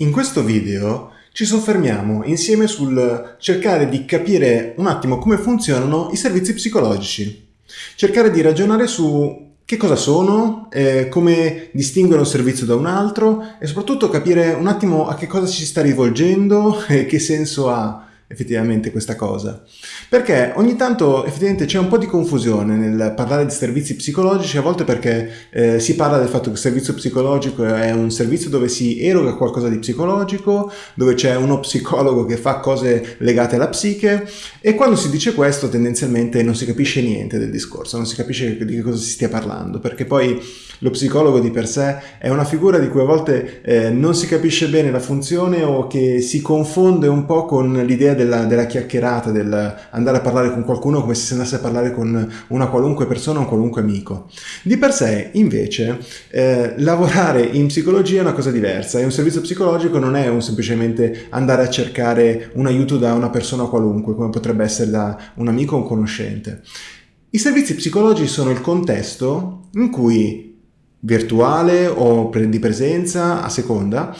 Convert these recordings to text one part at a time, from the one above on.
In questo video ci soffermiamo insieme sul cercare di capire un attimo come funzionano i servizi psicologici. Cercare di ragionare su che cosa sono, eh, come distinguere un servizio da un altro e soprattutto capire un attimo a che cosa ci sta rivolgendo e che senso ha effettivamente questa cosa. Perché ogni tanto effettivamente c'è un po' di confusione nel parlare di servizi psicologici, a volte perché eh, si parla del fatto che il servizio psicologico è un servizio dove si eroga qualcosa di psicologico, dove c'è uno psicologo che fa cose legate alla psiche e quando si dice questo tendenzialmente non si capisce niente del discorso, non si capisce di che cosa si stia parlando, perché poi lo psicologo di per sé è una figura di cui a volte eh, non si capisce bene la funzione o che si confonde un po' con l'idea della, della chiacchierata, del andare a parlare con qualcuno come se si andasse a parlare con una qualunque persona o un qualunque amico. Di per sé, invece, eh, lavorare in psicologia è una cosa diversa e un servizio psicologico non è un semplicemente andare a cercare un aiuto da una persona qualunque, come potrebbe essere da un amico o un conoscente. I servizi psicologici sono il contesto in cui virtuale o di presenza, a seconda,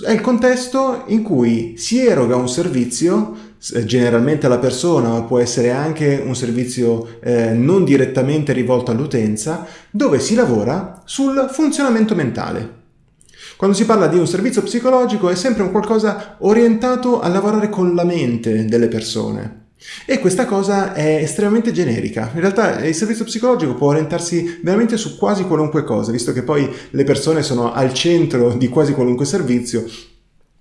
è il contesto in cui si eroga un servizio generalmente alla persona, ma può essere anche un servizio eh, non direttamente rivolto all'utenza, dove si lavora sul funzionamento mentale. Quando si parla di un servizio psicologico è sempre un qualcosa orientato a lavorare con la mente delle persone. E questa cosa è estremamente generica. In realtà il servizio psicologico può orientarsi veramente su quasi qualunque cosa, visto che poi le persone sono al centro di quasi qualunque servizio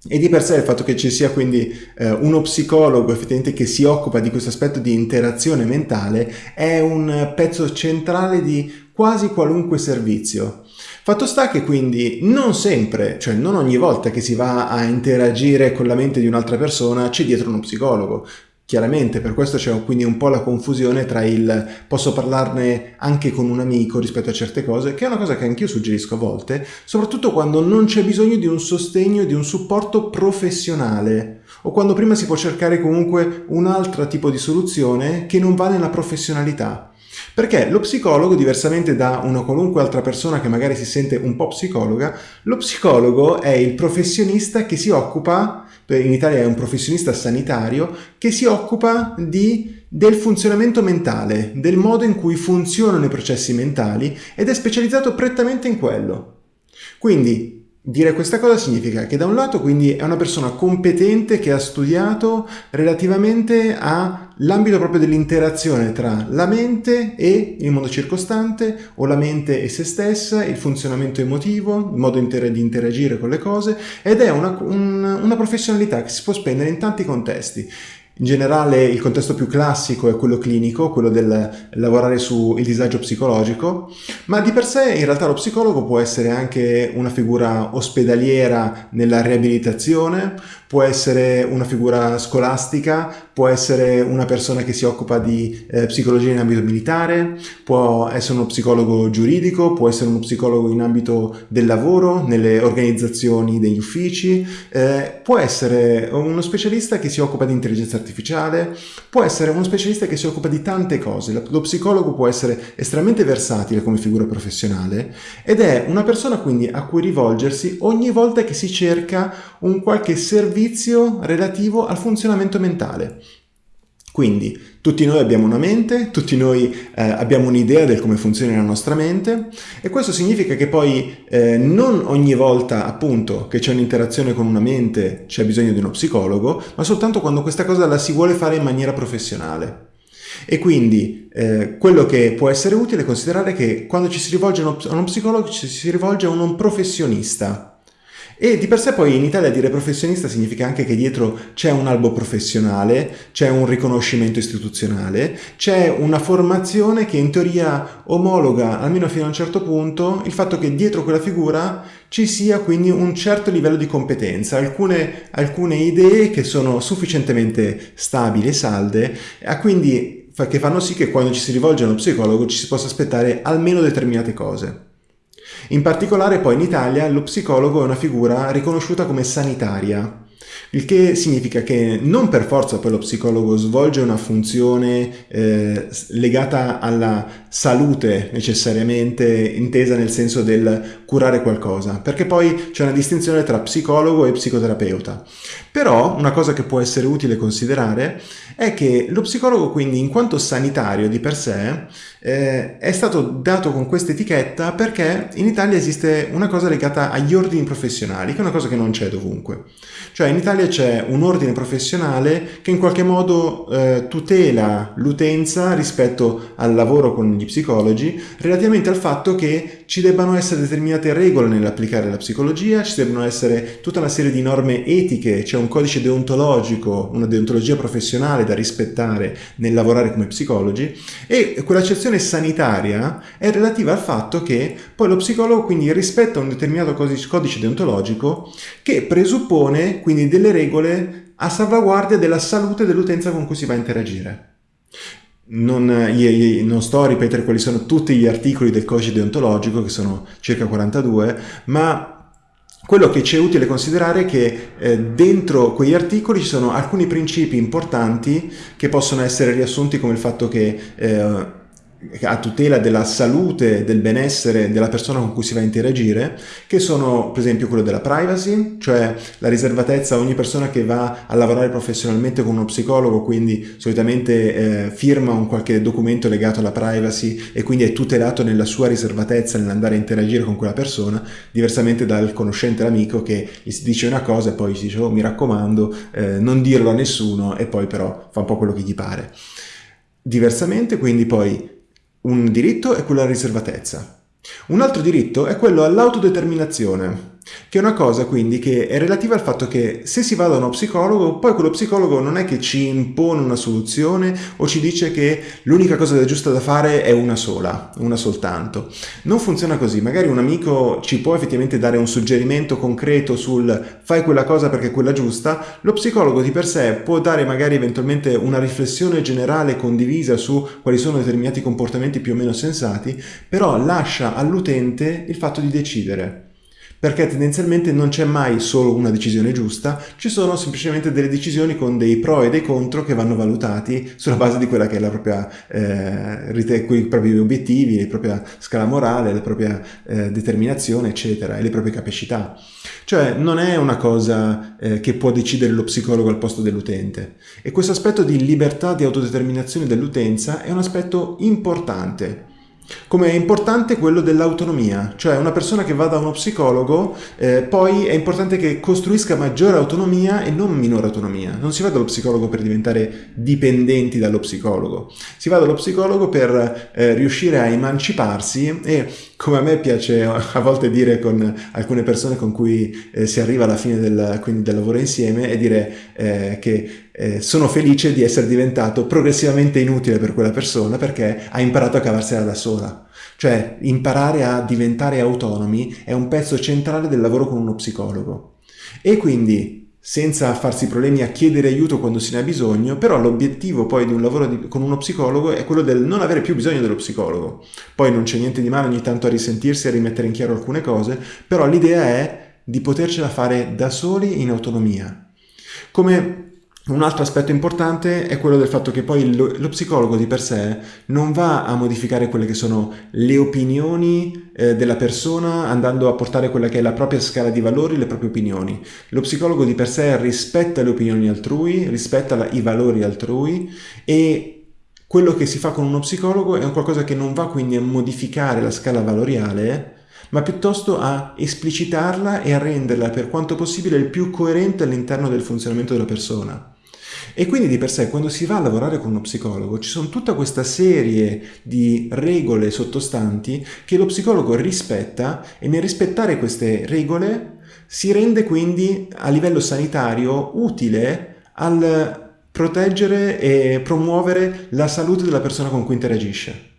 e di per sé il fatto che ci sia quindi eh, uno psicologo effettivamente che si occupa di questo aspetto di interazione mentale è un pezzo centrale di quasi qualunque servizio. Fatto sta che quindi non sempre, cioè non ogni volta che si va a interagire con la mente di un'altra persona c'è dietro uno psicologo. Chiaramente per questo c'è quindi un po' la confusione tra il posso parlarne anche con un amico rispetto a certe cose, che è una cosa che anch'io suggerisco a volte, soprattutto quando non c'è bisogno di un sostegno, di un supporto professionale o quando prima si può cercare comunque un altro tipo di soluzione che non va nella professionalità. Perché lo psicologo, diversamente da una qualunque altra persona che magari si sente un po' psicologa, lo psicologo è il professionista che si occupa in Italia è un professionista sanitario che si occupa di, del funzionamento mentale, del modo in cui funzionano i processi mentali ed è specializzato prettamente in quello. Quindi Dire questa cosa significa che da un lato quindi è una persona competente che ha studiato relativamente all'ambito proprio dell'interazione tra la mente e il mondo circostante o la mente e se stessa, il funzionamento emotivo, il modo di interagire con le cose ed è una, un, una professionalità che si può spendere in tanti contesti in generale il contesto più classico è quello clinico, quello del lavorare sul disagio psicologico, ma di per sé in realtà lo psicologo può essere anche una figura ospedaliera nella riabilitazione, può essere una figura scolastica, può essere una persona che si occupa di eh, psicologia in ambito militare, può essere uno psicologo giuridico, può essere uno psicologo in ambito del lavoro, nelle organizzazioni degli uffici, eh, può essere uno specialista che si occupa di intelligenza artificiale, può essere uno specialista che si occupa di tante cose. Lo psicologo può essere estremamente versatile come figura professionale ed è una persona quindi a cui rivolgersi ogni volta che si cerca un qualche servizio servizio relativo al funzionamento mentale. Quindi tutti noi abbiamo una mente, tutti noi eh, abbiamo un'idea del come funziona la nostra mente e questo significa che poi eh, non ogni volta appunto che c'è un'interazione con una mente c'è bisogno di uno psicologo, ma soltanto quando questa cosa la si vuole fare in maniera professionale. E quindi eh, quello che può essere utile è considerare che quando ci si rivolge a uno psicologo ci si rivolge a un professionista, e di per sé poi in Italia dire professionista significa anche che dietro c'è un albo professionale, c'è un riconoscimento istituzionale, c'è una formazione che in teoria omologa, almeno fino a un certo punto, il fatto che dietro quella figura ci sia quindi un certo livello di competenza, alcune, alcune idee che sono sufficientemente stabili e salde, quindi che fanno sì che quando ci si rivolge a uno psicologo ci si possa aspettare almeno determinate cose. In particolare poi in Italia lo psicologo è una figura riconosciuta come sanitaria Il che significa che non per forza poi lo psicologo svolge una funzione eh, legata alla salute necessariamente intesa nel senso del curare qualcosa, perché poi c'è una distinzione tra psicologo e psicoterapeuta. Però una cosa che può essere utile considerare è che lo psicologo quindi in quanto sanitario di per sé eh, è stato dato con questa etichetta perché in Italia esiste una cosa legata agli ordini professionali, che è una cosa che non c'è dovunque. Cioè in Italia c'è un ordine professionale che in qualche modo eh, tutela l'utenza rispetto al lavoro con gli psicologi relativamente al fatto che ci debbano essere determinate regole nell'applicare la psicologia, ci debbano essere tutta una serie di norme etiche, c'è un codice deontologico, una deontologia professionale da rispettare nel lavorare come psicologi e quell'accezione sanitaria è relativa al fatto che poi lo psicologo quindi rispetta un determinato codice deontologico che presuppone quindi delle regole a salvaguardia della salute dell'utenza con cui si va a interagire. Non, io, non, sto a ripetere quali sono tutti gli articoli del codice deontologico, che sono circa 42, ma quello che ci è utile considerare è che eh, dentro quegli articoli ci sono alcuni principi importanti che possono essere riassunti come il fatto che eh, a tutela della salute, del benessere della persona con cui si va a interagire, che sono per esempio quello della privacy, cioè la riservatezza, ogni persona che va a lavorare professionalmente con uno psicologo, quindi solitamente eh, firma un qualche documento legato alla privacy e quindi è tutelato nella sua riservatezza nell'andare a interagire con quella persona, diversamente dal conoscente l'amico che gli si dice una cosa e poi si dice oh mi raccomando eh, non dirlo a nessuno e poi però fa un po' quello che gli pare. Diversamente quindi poi un diritto è quello alla riservatezza. Un altro diritto è quello all'autodeterminazione che è una cosa quindi che è relativa al fatto che se si va da uno psicologo, poi quello psicologo non è che ci impone una soluzione o ci dice che l'unica cosa giusta da fare è una sola, una soltanto. Non funziona così, magari un amico ci può effettivamente dare un suggerimento concreto sul fai quella cosa perché è quella giusta, lo psicologo di per sé può dare magari eventualmente una riflessione generale condivisa su quali sono determinati comportamenti più o meno sensati, però lascia all'utente il fatto di decidere perché tendenzialmente non c'è mai solo una decisione giusta, ci sono semplicemente delle decisioni con dei pro e dei contro che vanno valutati sulla base di quella che è la propria, eh, i propri obiettivi, la propria scala morale, la propria eh, determinazione, eccetera, e le proprie capacità. Cioè non è una cosa eh, che può decidere lo psicologo al posto dell'utente. E questo aspetto di libertà di autodeterminazione dell'utenza è un aspetto importante come è importante quello dell'autonomia, cioè una persona che va da uno psicologo, eh, poi è importante che costruisca maggiore autonomia e non minore autonomia. Non si va dallo psicologo per diventare dipendenti dallo psicologo, si va dallo psicologo per eh, riuscire a emanciparsi e, come a me piace a volte dire con alcune persone con cui eh, si arriva alla fine del, del lavoro insieme, è dire eh, che eh, sono felice di essere diventato progressivamente inutile per quella persona perché ha imparato a cavarsela da sola. Cioè imparare a diventare autonomi è un pezzo centrale del lavoro con uno psicologo. E quindi senza farsi problemi a chiedere aiuto quando se ne ha bisogno, però l'obiettivo poi di un lavoro di, con uno psicologo è quello del non avere più bisogno dello psicologo. Poi non c'è niente di male ogni tanto a risentirsi, a rimettere in chiaro alcune cose, però l'idea è di potercela fare da soli in autonomia. Come un altro aspetto importante è quello del fatto che poi lo, lo, psicologo di per sé non va a modificare quelle che sono le opinioni eh, della persona andando a portare quella che è la propria scala di valori, le proprie opinioni. Lo psicologo di per sé rispetta le opinioni altrui, rispetta la, i valori altrui e quello che si fa con uno psicologo è qualcosa che non va quindi a modificare la scala valoriale, ma piuttosto a esplicitarla e a renderla per quanto possibile il più coerente all'interno del funzionamento della persona. E quindi di per sé quando si va a lavorare con uno psicologo ci sono tutta questa serie di regole sottostanti che lo psicologo rispetta e nel rispettare queste regole si rende quindi a livello sanitario utile al proteggere e promuovere la salute della persona con cui interagisce.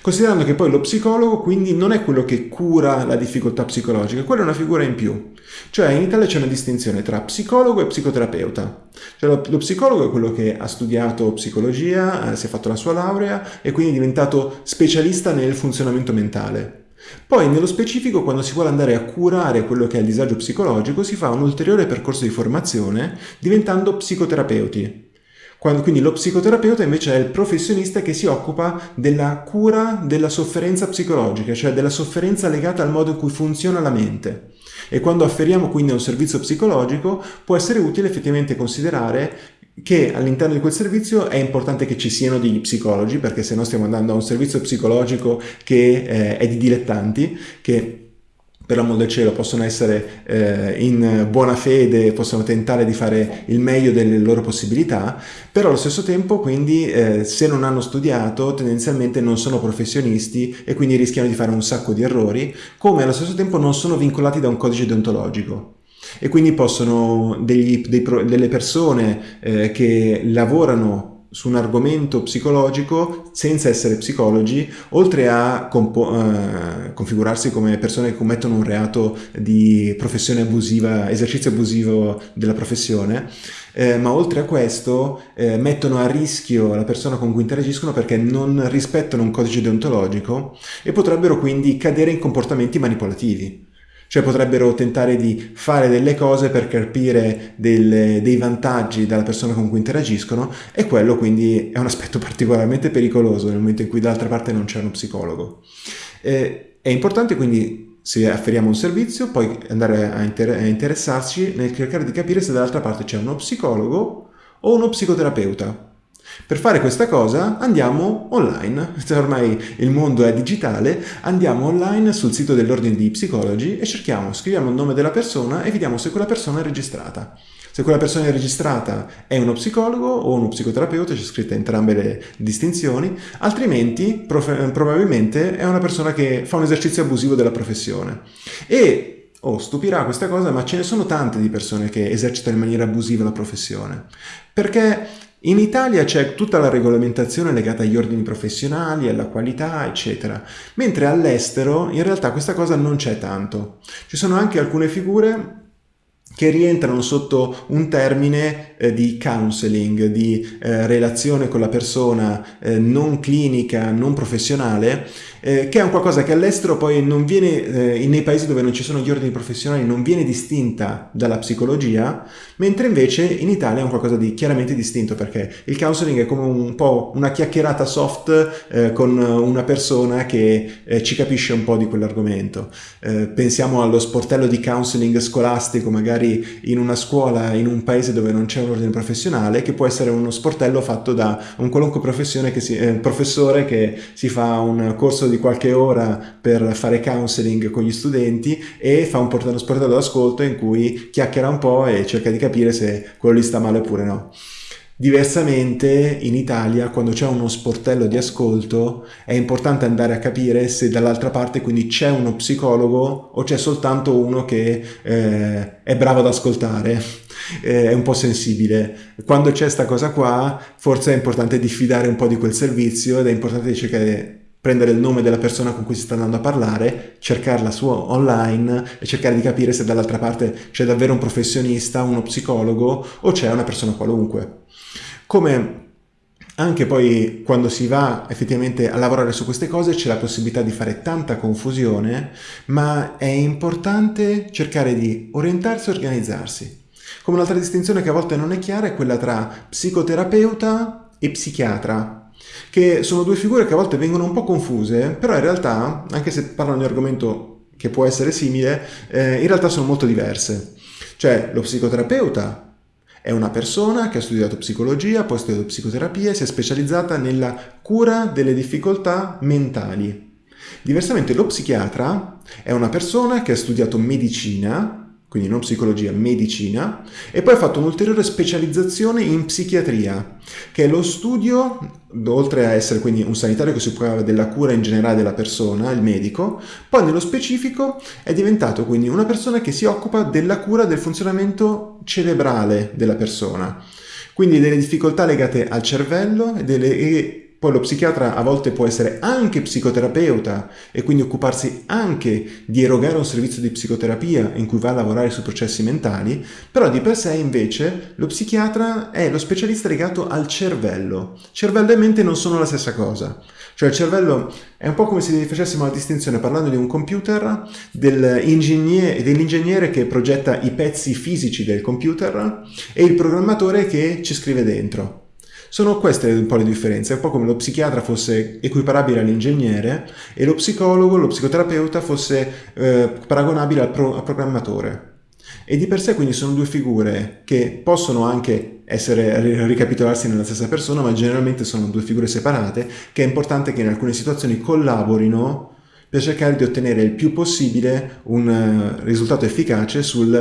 Considerando che poi lo psicologo quindi non è quello che cura la difficoltà psicologica, quella è una figura in più. Cioè in Italia c'è una distinzione tra psicologo e psicoterapeuta. Cioè lo, lo, psicologo è quello che ha studiato psicologia, eh, si è fatto la sua laurea e quindi è diventato specialista nel funzionamento mentale. Poi nello specifico quando si vuole andare a curare quello che è il disagio psicologico si fa un ulteriore percorso di formazione diventando psicoterapeuti. Quando, quindi lo psicoterapeuta invece è il professionista che si occupa della cura della sofferenza psicologica, cioè della sofferenza legata al modo in cui funziona la mente. E quando afferiamo quindi a un servizio psicologico può essere utile effettivamente considerare che all'interno di quel servizio è importante che ci siano degli psicologi, perché se no stiamo andando a un servizio psicologico che eh, è di dilettanti, che per l'amor del cielo possono essere eh, in buona fede, possono tentare di fare il meglio delle loro possibilità, però allo stesso tempo quindi eh, se non hanno studiato tendenzialmente non sono professionisti e quindi rischiano di fare un sacco di errori, come allo stesso tempo non sono vincolati da un codice deontologico. E quindi possono degli, dei, delle persone eh, che lavorano su un argomento psicologico senza essere psicologi, oltre a eh, configurarsi come persone che commettono un reato di professione abusiva, esercizio abusivo della professione, eh, ma oltre a questo eh, mettono a rischio la persona con cui interagiscono perché non rispettano un codice deontologico e potrebbero quindi cadere in comportamenti manipolativi. Cioè potrebbero tentare di fare delle cose per capire delle, dei vantaggi dalla persona con cui interagiscono e quello quindi è un aspetto particolarmente pericoloso nel momento in cui dall'altra parte non c'è uno psicologo. Eh, è importante quindi se afferiamo un servizio poi andare a, inter a interessarci nel cercare di capire se dall'altra parte c'è uno psicologo o uno psicoterapeuta per fare questa cosa andiamo online, ormai il mondo è digitale, andiamo online sul sito dell'ordine di psicologi e cerchiamo, scriviamo il nome della persona e vediamo se quella persona è registrata. Se quella persona è registrata è uno psicologo o uno psicoterapeuta, c'è scritta entrambe le distinzioni, altrimenti probabilmente è una persona che fa un esercizio abusivo della professione. E oh, stupirà questa cosa, ma ce ne sono tante di persone che esercitano in maniera abusiva la professione. Perché in Italia c'è tutta la regolamentazione legata agli ordini professionali, alla qualità, eccetera, mentre all'estero in realtà questa cosa non c'è tanto. Ci sono anche alcune figure che rientrano sotto un termine eh, di counseling, di eh, relazione con la persona eh, non clinica, non professionale, eh, che è un qualcosa che all'estero poi non viene, eh, nei paesi dove non ci sono gli ordini professionali, non viene distinta dalla psicologia, mentre invece in Italia è un qualcosa di chiaramente distinto, perché il counseling è come un po' una chiacchierata soft eh, con una persona che ci capisce un po' di quell'argomento. pensiamo allo sportello di counseling scolastico, magari in una scuola in un paese dove non c'è un ordine professionale che può essere uno sportello fatto da un qualunque si, eh, professore che si fa un corso di qualche ora per fare counseling con gli studenti e fa un portello, sportello d'ascolto in cui chiacchiera un po' e cerca di capire se quello lì sta male oppure no. Diversamente in Italia quando c'è uno sportello di ascolto è importante andare a capire se dall'altra parte quindi c'è uno psicologo o c'è soltanto uno che eh, è bravo ad ascoltare, eh, è un po' sensibile. Quando c'è questa cosa qua forse è importante diffidare un po' di quel servizio ed è importante cercare di prendere il nome della persona con cui si sta andando a parlare, cercarla su online e cercare di capire se dall'altra parte c'è davvero un professionista, uno psicologo o c'è una persona qualunque. Come anche poi quando si va effettivamente a lavorare su queste cose c'è la possibilità di fare tanta confusione, ma è importante cercare di orientarsi e organizzarsi. Come un'altra distinzione che a volte non è chiara è quella tra psicoterapeuta e psichiatra, che sono due figure che a volte vengono un po' confuse, però in realtà, anche se parlano di un argomento che può essere simile, eh, in realtà sono molto diverse. Cioè, lo psicoterapeuta è una persona che ha studiato psicologia, poi ha studiato psicoterapia e si è specializzata nella cura delle difficoltà mentali. Diversamente lo psichiatra è una persona che ha studiato medicina, quindi non psicologia, medicina, e poi ha fatto un'ulteriore specializzazione in psichiatria, che è lo studio, oltre a essere quindi un sanitario che si occupa della cura in generale della persona, il medico, poi nello specifico è diventato quindi una persona che si occupa della cura del funzionamento cerebrale della persona, quindi delle difficoltà legate al cervello e, delle, poi lo psichiatra a volte può essere anche psicoterapeuta e quindi occuparsi anche di erogare un servizio di psicoterapia in cui va a lavorare sui processi mentali, però di per sé invece lo psichiatra è lo specialista legato al cervello. Cervello e mente non sono la stessa cosa. Cioè il cervello è un po' come se facessimo la distinzione parlando di un computer dell'ingegnere, che progetta i pezzi fisici del computer e il programmatore che ci scrive dentro. Sono queste un po' le differenze, è un po' come lo psichiatra fosse equiparabile all'ingegnere e lo psicologo, lo psicoterapeuta fosse eh, paragonabile al, pro- al programmatore. E di per sé quindi sono due figure che possono anche essere, ricapitolarsi nella stessa persona, ma generalmente sono due figure separate, che è importante che in alcune situazioni collaborino per cercare di ottenere il più possibile un uh, risultato efficace sul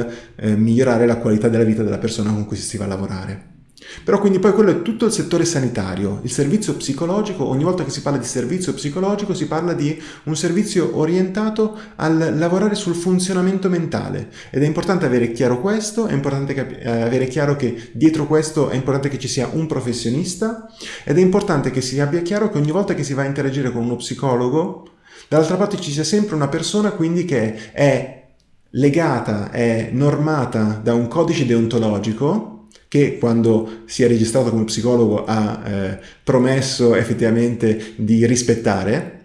uh, migliorare la qualità della vita della persona con cui si va a lavorare. Però quindi poi quello è tutto il settore sanitario, il servizio psicologico, ogni volta che si parla di servizio psicologico si parla di un servizio orientato al lavorare sul funzionamento mentale. Ed è importante avere chiaro questo, è importante eh, avere chiaro che dietro questo è importante che ci sia un professionista ed è importante che si abbia chiaro che ogni volta che si va a interagire con uno psicologo, dall'altra parte ci sia sempre una persona quindi che è legata, è normata da un codice deontologico che quando si è registrato come psicologo ha eh, promesso effettivamente di rispettare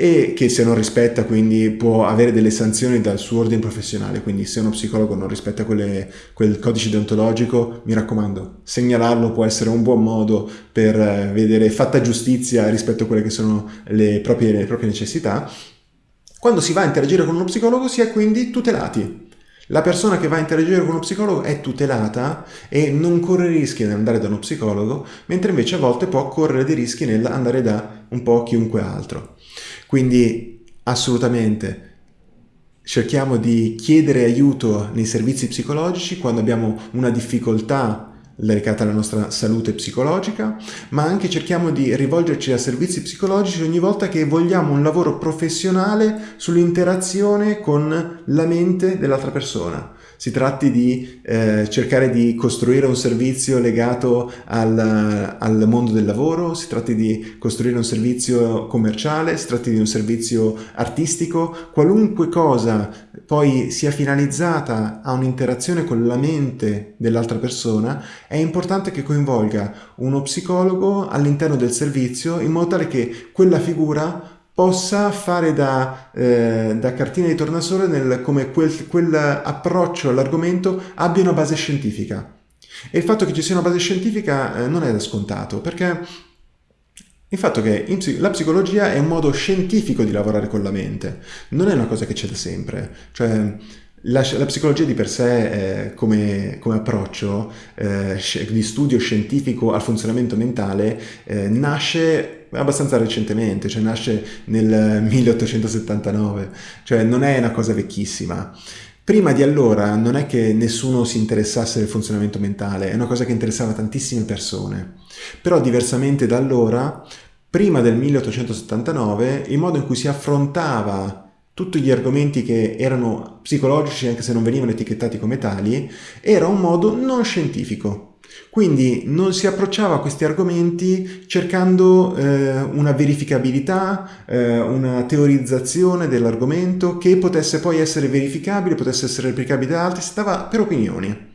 e che se non rispetta quindi può avere delle sanzioni dal suo ordine professionale, quindi se uno psicologo non rispetta quelle, quel codice deontologico, mi raccomando, segnalarlo può essere un buon modo per eh, vedere fatta giustizia rispetto a quelle che sono le proprie, le proprie necessità. Quando si va a interagire con uno psicologo si è quindi tutelati, la persona che va a interagire con uno psicologo è tutelata e non corre rischi nell'andare da uno psicologo, mentre invece a volte può correre dei rischi nell'andare da un po' chiunque altro. Quindi assolutamente cerchiamo di chiedere aiuto nei servizi psicologici quando abbiamo una difficoltà legata alla nostra salute psicologica, ma anche cerchiamo di rivolgerci a servizi psicologici ogni volta che vogliamo un lavoro professionale sull'interazione con la mente dell'altra persona si tratti di eh, cercare di costruire un servizio legato al, al, mondo del lavoro, si tratti di costruire un servizio commerciale, si tratti di un servizio artistico, qualunque cosa poi sia finalizzata a un'interazione con la mente dell'altra persona, è importante che coinvolga uno psicologo all'interno del servizio in modo tale che quella figura possa fare da, eh, da cartina di tornasole nel, come quel, quell'approccio all'argomento abbia una base scientifica. E il fatto che ci sia una base scientifica eh, non è da scontato, perché il fatto che la psicologia è un modo scientifico di lavorare con la mente, non è una cosa che c'è da sempre. Cioè, la, la, psicologia di per sé, eh, come, come, approccio eh, di studio scientifico al funzionamento mentale, eh, nasce abbastanza recentemente, cioè nasce nel 1879, cioè non è una cosa vecchissima. Prima di allora non è che nessuno si interessasse del funzionamento mentale, è una cosa che interessava tantissime persone. Però diversamente da allora, prima del 1879, il modo in cui si affrontava tutti gli argomenti che erano psicologici, anche se non venivano etichettati come tali, era un modo non scientifico. Quindi non si approcciava a questi argomenti cercando eh, una verificabilità, eh, una teorizzazione dell'argomento che potesse poi essere verificabile, potesse essere replicabile da altri, si stava per opinioni.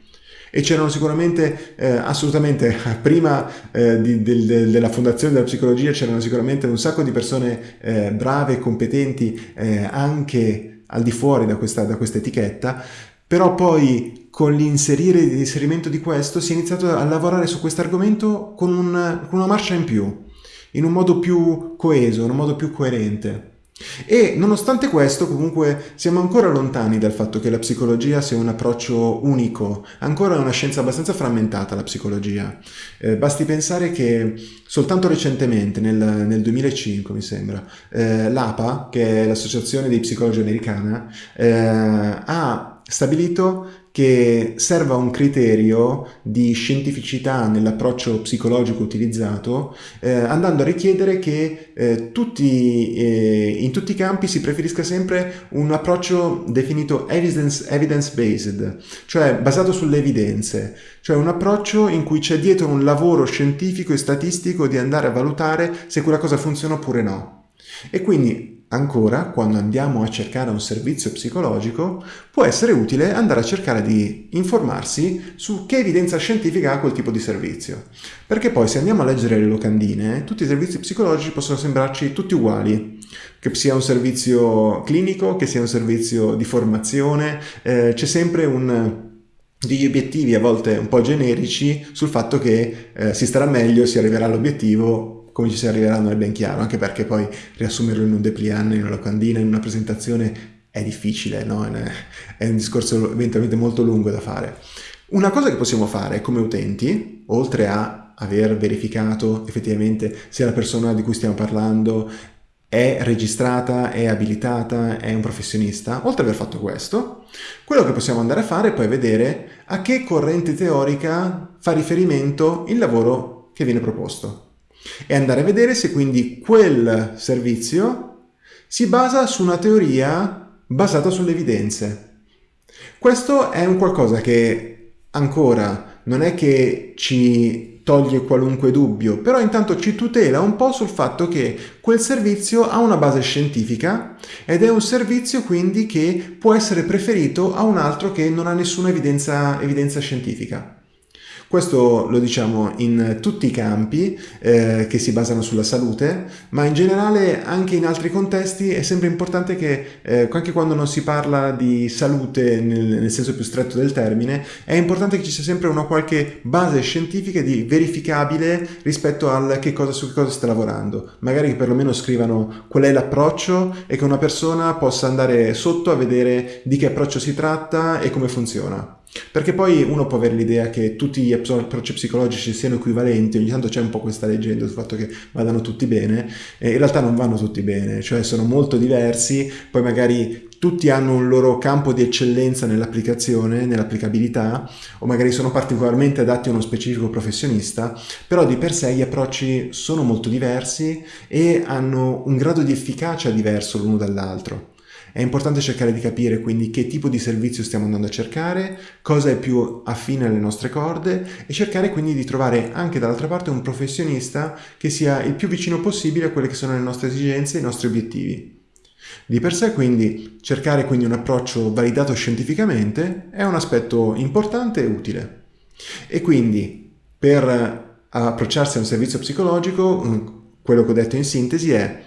E c'erano sicuramente, eh, assolutamente, prima eh, di, del, della fondazione della psicologia c'erano sicuramente un sacco di persone eh, brave e competenti eh, anche al di fuori da questa, da questa etichetta, però poi con l'inserimento di questo si è iniziato a lavorare su questo argomento con, un, con una marcia in più, in un modo più coeso, in un modo più coerente. E nonostante questo, comunque, siamo ancora lontani dal fatto che la psicologia sia un approccio unico, ancora è una scienza abbastanza frammentata la psicologia. Eh, basti pensare che soltanto recentemente, nel, nel 2005 mi sembra, eh, l'APA, che è l'Associazione dei Psicologi Americana, eh, ha stabilito che serva un criterio di scientificità nell'approccio psicologico utilizzato, eh, andando a richiedere che eh, tutti, eh, in tutti i campi si preferisca sempre un approccio definito evidence, evidence-based, cioè basato sulle evidenze, cioè un approccio in cui c'è dietro un lavoro scientifico e statistico di andare a valutare se quella cosa funziona oppure no. E quindi Ancora, quando andiamo a cercare un servizio psicologico, può essere utile andare a cercare di informarsi su che evidenza scientifica ha quel tipo di servizio. Perché poi se andiamo a leggere le locandine, tutti i servizi psicologici possono sembrarci tutti uguali, che sia un servizio clinico, che sia un servizio di formazione, eh, c'è sempre un degli obiettivi a volte un po' generici sul fatto che eh, si starà meglio, si arriverà all'obiettivo come ci si arriverà non è ben chiaro, anche perché poi riassumerlo in un depliant, in una locandina, in una presentazione è difficile, no? è un discorso eventualmente molto lungo da fare. Una cosa che possiamo fare come utenti, oltre a aver verificato effettivamente se la persona di cui stiamo parlando è registrata, è abilitata, è un professionista, oltre ad aver fatto questo, quello che possiamo andare a fare è poi vedere a che corrente teorica fa riferimento il lavoro che viene proposto e andare a vedere se quindi quel servizio si basa su una teoria basata sulle evidenze. Questo è un qualcosa che ancora non è che ci toglie qualunque dubbio, però intanto ci tutela un po' sul fatto che quel servizio ha una base scientifica ed è un servizio quindi che può essere preferito a un altro che non ha nessuna evidenza, evidenza scientifica. Questo lo diciamo in tutti i campi eh, che si basano sulla salute, ma in generale anche in altri contesti è sempre importante che eh, anche quando non si parla di salute nel, nel, senso più stretto del termine, è importante che ci sia sempre una qualche base scientifica di verificabile rispetto al che cosa, su che cosa sta lavorando. Magari che perlomeno scrivano qual è l'approccio e che una persona possa andare sotto a vedere di che approccio si tratta e come funziona. Perché poi uno può avere l'idea che tutti gli approcci psicologici siano equivalenti, ogni tanto c'è un po' questa leggenda sul fatto che vadano tutti bene, e in realtà non vanno tutti bene, cioè sono molto diversi, poi magari tutti hanno un loro campo di eccellenza nell'applicazione, nell'applicabilità, o magari sono particolarmente adatti a uno specifico professionista, però di per sé gli approcci sono molto diversi e hanno un grado di efficacia diverso l'uno dall'altro. È importante cercare di capire quindi che tipo di servizio stiamo andando a cercare, cosa è più affine alle nostre corde e cercare quindi di trovare anche dall'altra parte un professionista che sia il più vicino possibile a quelle che sono le nostre esigenze e i nostri obiettivi. Di per sé quindi cercare quindi un approccio validato scientificamente è un aspetto importante e utile. E quindi per approcciarsi a un servizio psicologico, quello che ho detto in sintesi è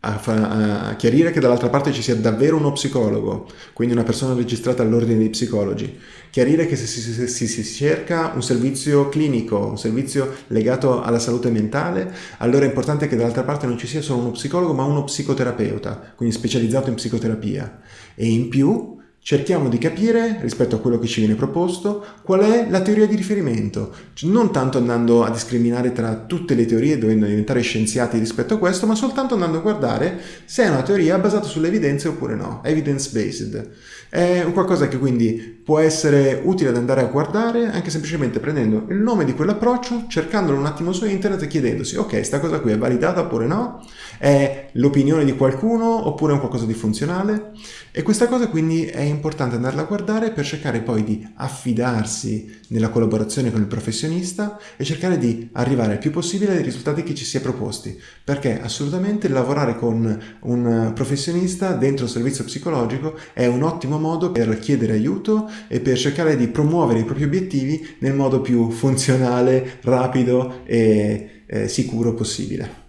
a, a, chiarire che dall'altra parte ci sia davvero uno psicologo, quindi una persona registrata all'ordine dei psicologi, chiarire che se si, se si, si, cerca un servizio clinico, un servizio legato alla salute mentale, allora è importante che dall'altra parte non ci sia solo uno psicologo ma uno psicoterapeuta, quindi specializzato in psicoterapia. E in più cerchiamo di capire, rispetto a quello che ci viene proposto, qual è la teoria di riferimento, non tanto andando a discriminare tra tutte le teorie, dovendo diventare scienziati rispetto a questo, ma soltanto andando a guardare se è una teoria basata sulle evidenze oppure no, evidence-based. È qualcosa che quindi può essere utile ad andare a guardare anche semplicemente prendendo il nome di quell'approccio, cercandolo un attimo su internet e chiedendosi ok, sta cosa qui è validata oppure no? È l'opinione di qualcuno oppure è un qualcosa di funzionale? E questa cosa quindi è importante andarla a guardare per cercare poi di affidarsi nella collaborazione con il professionista e cercare di arrivare il più possibile ai risultati che ci si è proposti, perché assolutamente lavorare con un professionista dentro un servizio psicologico è un ottimo modo per chiedere aiuto e per cercare di promuovere i propri obiettivi nel modo più funzionale, rapido e eh, sicuro possibile.